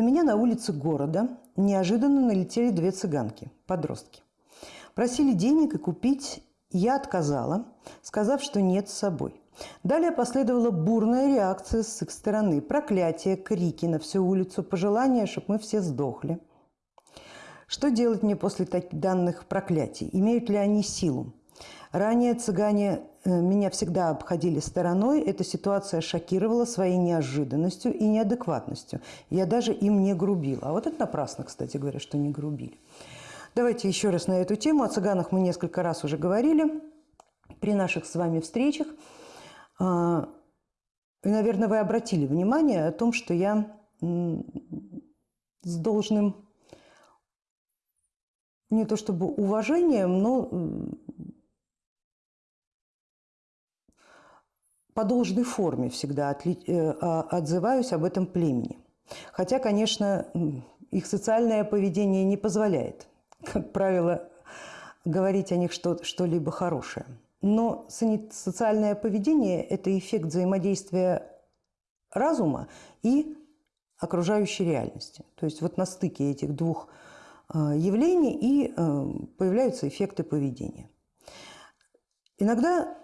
На меня на улице города неожиданно налетели две цыганки, подростки. Просили денег и купить, я отказала, сказав, что нет с собой. Далее последовала бурная реакция с их стороны. Проклятия, крики на всю улицу, пожелания, чтобы мы все сдохли. Что делать мне после таких данных проклятий? Имеют ли они силу? Ранее цыгане меня всегда обходили стороной. Эта ситуация шокировала своей неожиданностью и неадекватностью. Я даже им не грубила. А вот это напрасно, кстати говоря, что не грубили. Давайте еще раз на эту тему. О цыганах мы несколько раз уже говорили при наших с вами встречах. А, и, наверное, вы обратили внимание о том, что я с должным не то чтобы уважением, но по должной форме всегда э, а, отзываюсь об этом племени. Хотя, конечно, их социальное поведение не позволяет, как правило, говорить о них что-либо хорошее. Но социальное поведение – это эффект взаимодействия разума и окружающей реальности. То есть вот на стыке этих двух э, явлений и э, появляются эффекты поведения. Иногда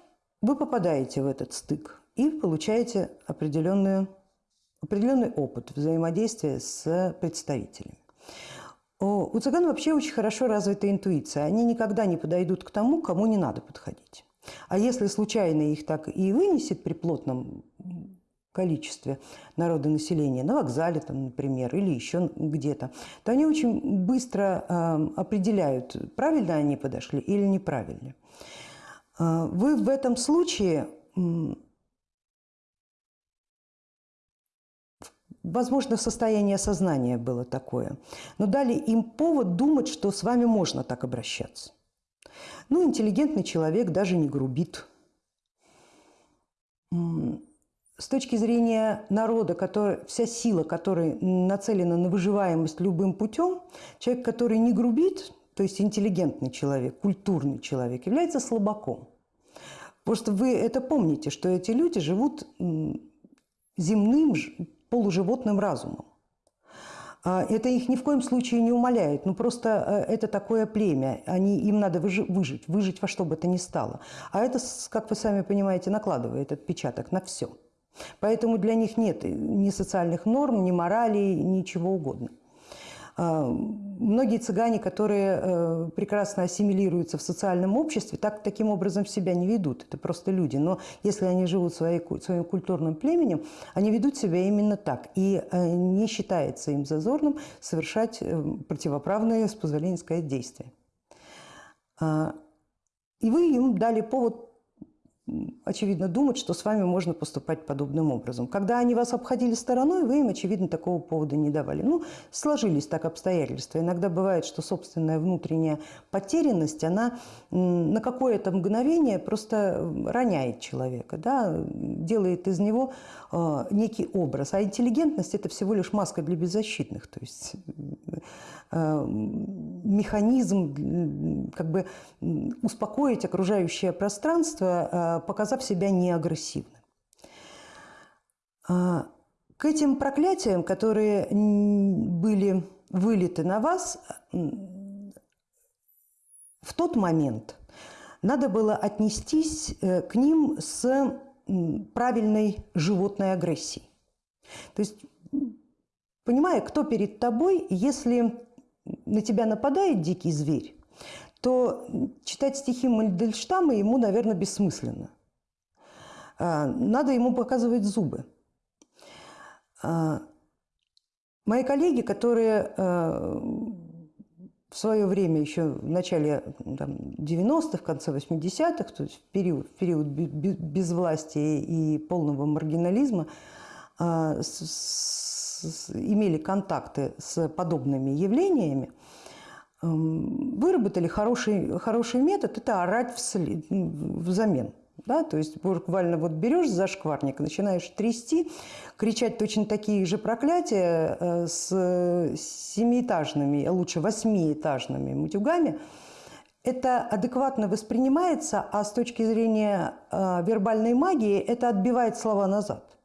вы попадаете в этот стык и получаете определенную, определенный опыт взаимодействия с представителями. У цыган вообще очень хорошо развита интуиция. Они никогда не подойдут к тому, кому не надо подходить. А если случайно их так и вынесет при плотном количестве народа населения, на вокзале, там, например, или еще где-то, то они очень быстро э, определяют, правильно они подошли или неправильно. А, вы в этом случае, возможно, состояние сознания было такое, но дали им повод думать, что с вами можно так обращаться. Ну, интеллигентный человек даже не грубит. С точки зрения народа, который, вся сила, которая нацелена на выживаемость любым путем, человек, который не грубит, то есть интеллигентный человек, культурный человек, является слабаком. Просто вы это помните, что эти люди живут земным полуживотным разумом. А, это их ни в коем случае не умаляет, ну просто э, это такое племя, они, им надо выжить, выжить во что бы то ни стало. А это, как вы сами понимаете, накладывает отпечаток на все. Поэтому для них нет ни социальных норм, ни морали, ничего угодно. А, многие цыгане, которые э, прекрасно ассимилируются в социальном обществе, так, таким образом себя не ведут. Это просто люди. Но если они живут своей, своим культурным племенем, они ведут себя именно так. И э, не считается им зазорным совершать э, противоправные, с позволения сказать, действия. А, и вы им дали повод очевидно, думать, что с вами можно поступать подобным образом. Когда они вас обходили стороной, вы им, очевидно, такого повода не давали. Ну, сложились так обстоятельства. Иногда бывает, что собственная внутренняя потерянность, она на какое-то мгновение просто роняет человека, да, делает из него э, некий образ. А интеллигентность – это всего лишь маска для беззащитных. То есть механизм как бы успокоить окружающее пространство, э, показав себя неагрессивным. А, к этим проклятиям, которые были вылиты на вас, в тот момент надо было отнестись э, к ним с правильной животной агрессией. То есть, понимая, кто перед тобой, если на тебя нападает дикий зверь, то читать стихи Мальдельштама ему, наверное, бессмысленно. А, надо ему показывать зубы. А, мои коллеги, которые а, в свое время, еще в начале 90-х, в конце 80-х, то есть в период, в период безвластия и полного маргинализма, имели контакты с подобными явлениями, эм, выработали хороший, хороший метод – это орать вслед, взамен. Да, то есть буквально вот берешь за шкварник, начинаешь трясти, кричать точно такие же проклятия э, с семиэтажными, а лучше восьмиэтажными мутюгами. Это адекватно воспринимается, а с точки зрения э, вербальной магии это отбивает слова назад.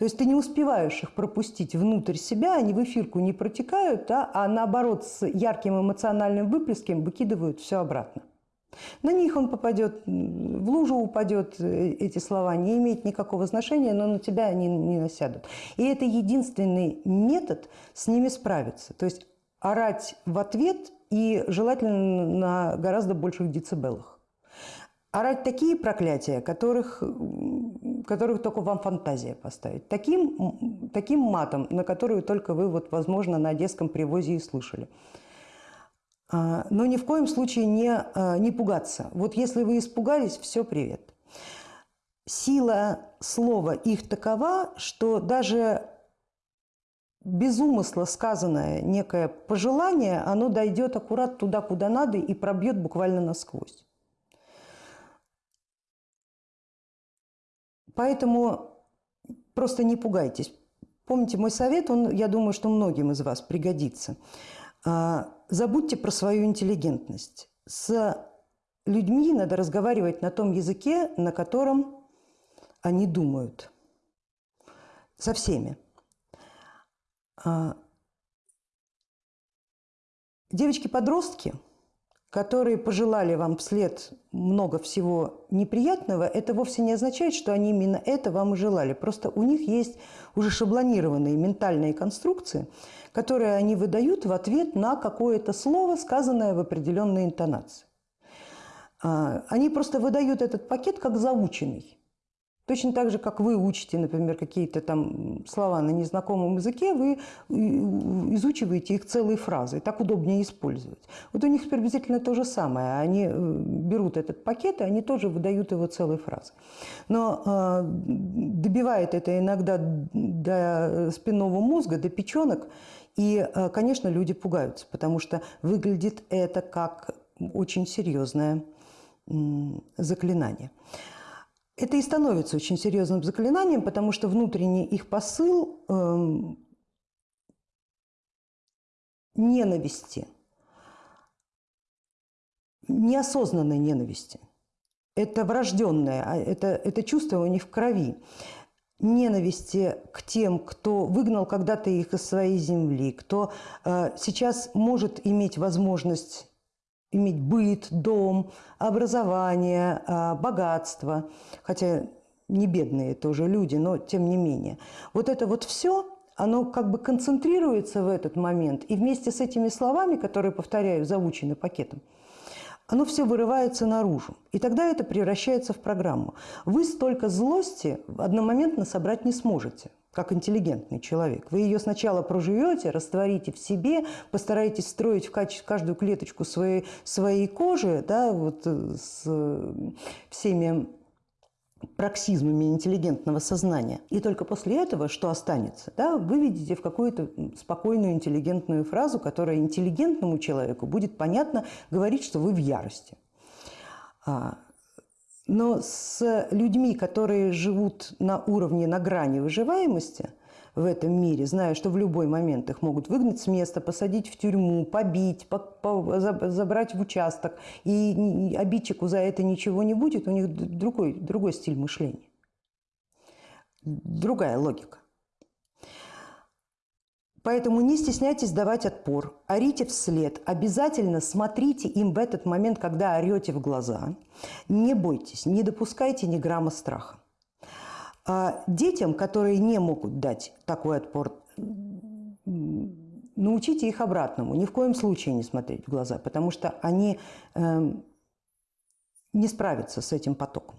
То есть ты не успеваешь их пропустить внутрь себя, они в эфирку не протекают, да, а наоборот с ярким эмоциональным выплеском выкидывают все обратно. На них он попадет, в лужу упадет, э, эти слова не имеют никакого значения, но на тебя они не насядут. И это единственный метод с ними справиться. То есть орать в ответ и желательно на гораздо больших децибелах. Орать такие проклятия, которых, которых только вам фантазия поставит. Таким, таким матом, на который только вы, вот, возможно, на одесском привозе и слышали. А, но ни в коем случае не, а, не пугаться. Вот если вы испугались, все, привет. Сила слова их такова, что даже без умысла сказанное некое пожелание, оно дойдет аккурат туда, куда надо и пробьет буквально насквозь. Поэтому просто не пугайтесь. Помните мой совет, он, я думаю, что многим из вас пригодится. А, забудьте про свою интеллигентность. С людьми надо разговаривать на том языке, на котором они думают. Со всеми. А, девочки-подростки, которые пожелали вам вслед много всего неприятного, это вовсе не означает, что они именно это вам и желали. Просто у них есть уже шаблонированные ментальные конструкции, которые они выдают в ответ на какое-то слово, сказанное в определенной интонации. А, они просто выдают этот пакет как заученный. Точно так же, как вы учите, например, какие-то там слова на незнакомом языке, вы изучиваете их целые фразы, так удобнее использовать. Вот у них приблизительно то же самое. Они э, берут этот пакет, и они тоже выдают его целые фразы. Но э, добивает это иногда до спинного мозга, до печенок, и, э, конечно, люди пугаются, потому что выглядит это как очень серьезное заклинание. Это и становится очень серьезным заклинанием, потому что внутренний их посыл э, ненависти, неосознанной ненависти. Это врожденное, а это, это чувство у них в крови. Ненависти к тем, кто выгнал когда-то их из своей земли, кто э, сейчас может иметь возможность иметь быт, дом, образование, а, богатство, хотя не бедные тоже люди, но тем не менее. Вот это вот все, оно как бы концентрируется в этот момент, и вместе с этими словами, которые, повторяю, заучены пакетом, оно все вырывается наружу. И тогда это превращается в программу. Вы столько злости одномоментно собрать не сможете как интеллигентный человек. Вы ее сначала проживете, растворите в себе, постараетесь строить в каждую клеточку своей, своей кожи, да, вот э, с всеми проксизмами интеллигентного сознания. И только после этого, что останется, да, вы видите в какую-то спокойную интеллигентную фразу, которая интеллигентному человеку будет понятно говорить, что вы в ярости. Но с людьми, которые живут на уровне, на грани выживаемости в этом мире, зная, что в любой момент их могут выгнать с места, посадить в тюрьму, побить, по, по, забрать в участок, и обидчику за это ничего не будет, у них другой, другой стиль мышления, другая логика. Поэтому не стесняйтесь давать отпор, орите вслед, обязательно смотрите им в этот момент, когда орете в глаза. Не бойтесь, не допускайте ни грамма страха. А детям, которые не могут дать такой отпор, научите их обратному. Ни в коем случае не смотреть в глаза, потому что они э, не справятся с этим потоком.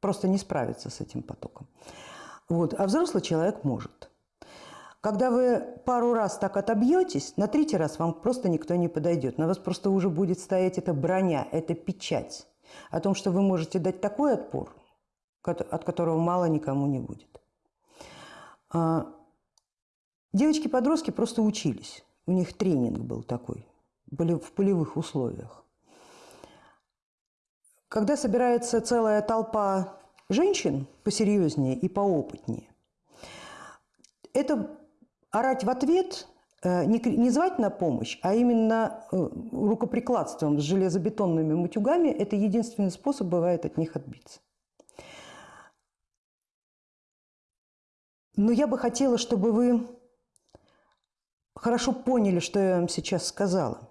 Просто не справятся с этим потоком. Вот. А взрослый человек может. Когда вы пару раз так отобьетесь, на третий раз вам просто никто не подойдет. На вас просто уже будет стоять эта броня, эта печать о том, что вы можете дать такой отпор, от которого мало никому не будет. А, девочки-подростки просто учились. У них тренинг был такой, были в полевых условиях. Когда собирается целая толпа женщин посерьезнее и поопытнее, это орать в ответ, э, не, звать на помощь, а именно э, рукоприкладством с железобетонными мутюгами, это единственный способ бывает от них отбиться. Но я бы хотела, чтобы вы хорошо поняли, что я вам сейчас сказала.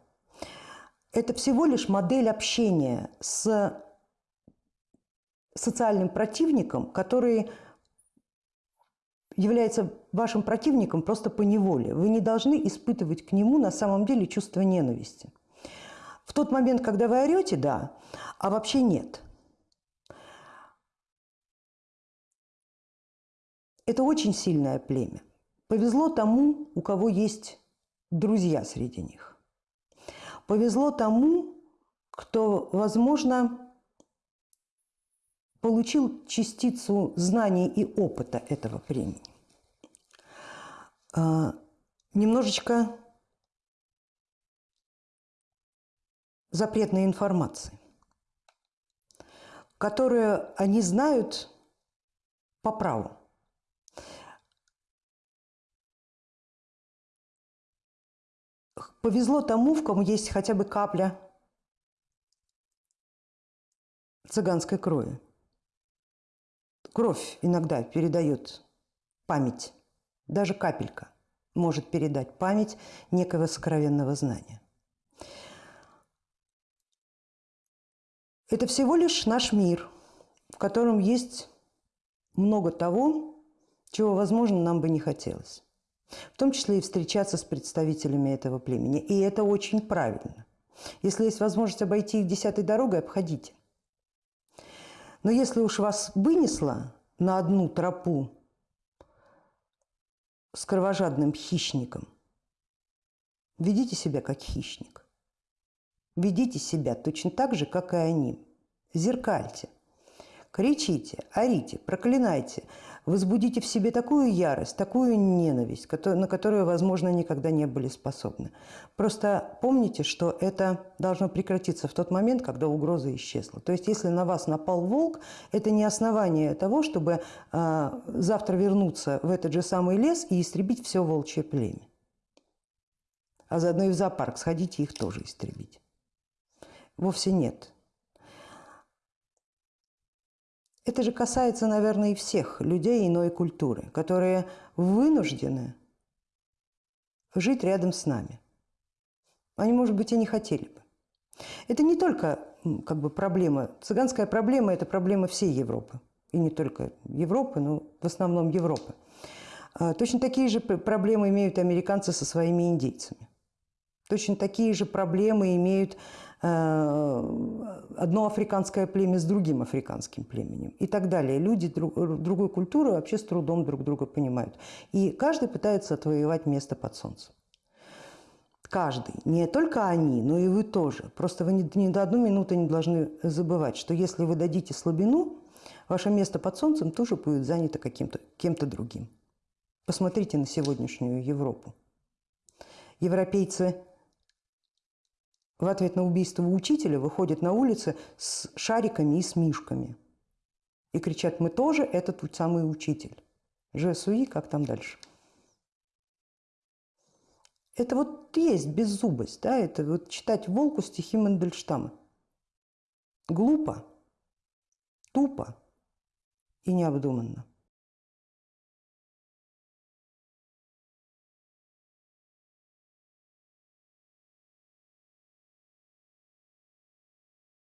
Это всего лишь модель общения с социальным противником, который является вашим противником просто по неволе. Вы не должны испытывать к нему на самом деле чувство ненависти. В тот момент, когда вы орете, да, а вообще нет. Это очень сильное племя. Повезло тому, у кого есть друзья среди них. Повезло тому, кто, возможно, получил частицу знаний и опыта этого времени. А, немножечко запретной информации, которую они знают по праву. Повезло тому, в ком есть хотя бы капля цыганской крови. Кровь иногда передает память, даже капелька может передать память некого сокровенного знания. Это всего лишь наш мир, в котором есть много того, чего, возможно, нам бы не хотелось. В том числе и встречаться с представителями этого племени. И это очень правильно. Если есть возможность обойти их десятой дорогой, обходите. Но если уж вас вынесло на одну тропу с кровожадным хищником, ведите себя как хищник. Ведите себя точно так же, как и они. Зеркальте. Кричите, орите, проклинайте. Возбудите в себе такую ярость, такую ненависть, на которую, возможно, никогда не были способны. Просто помните, что это должно прекратиться в тот момент, когда угроза исчезла. То есть, если на вас напал волк, это не основание того, чтобы э, завтра вернуться в этот же самый лес и истребить все волчье племя. А заодно и в зоопарк сходите их тоже истребить. Вовсе нет. Это же касается, наверное, и всех людей иной культуры, которые вынуждены жить рядом с нами. Они, может быть, и не хотели бы. Это не только как бы, проблема, цыганская проблема – это проблема всей Европы. И не только Европы, но в основном Европы. А, точно такие же проблемы имеют американцы со своими индейцами. Точно такие же проблемы имеют одно африканское племя с другим африканским племенем и так далее. Люди друг, другой культуры вообще с трудом друг друга понимают. И каждый пытается отвоевать место под солнцем. Каждый. Не только они, но и вы тоже. Просто вы ни, ни до одной минуты не должны забывать, что если вы дадите слабину, ваше место под солнцем тоже будет занято каким-то кем-то другим. Посмотрите на сегодняшнюю Европу. Европейцы в ответ на убийство учителя выходят на улицы с шариками и с мишками. И кричат, мы тоже этот тот самый учитель. Жесуи, как там дальше. Это вот есть беззубость, да, это вот читать «Волку» стихи Мандельштама. Глупо, тупо и необдуманно.